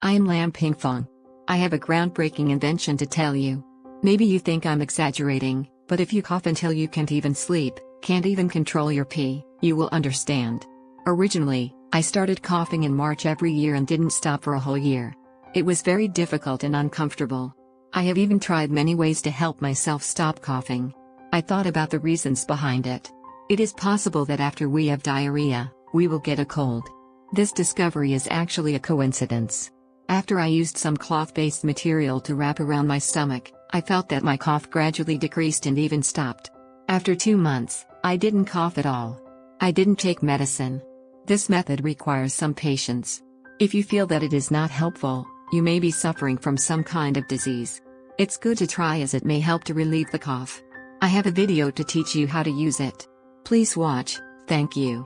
I am Lam Pingfong. I have a groundbreaking invention to tell you. Maybe you think I'm exaggerating, but if you cough until you can't even sleep, can't even control your pee, you will understand. Originally, I started coughing in March every year and didn't stop for a whole year. It was very difficult and uncomfortable. I have even tried many ways to help myself stop coughing. I thought about the reasons behind it. It is possible that after we have diarrhea, we will get a cold. This discovery is actually a coincidence. After I used some cloth based material to wrap around my stomach, I felt that my cough gradually decreased and even stopped. After two months, I didn't cough at all. I didn't take medicine. This method requires some patience. If you feel that it is not helpful, you may be suffering from some kind of disease. It's good to try as it may help to relieve the cough. I have a video to teach you how to use it. Please watch, thank you.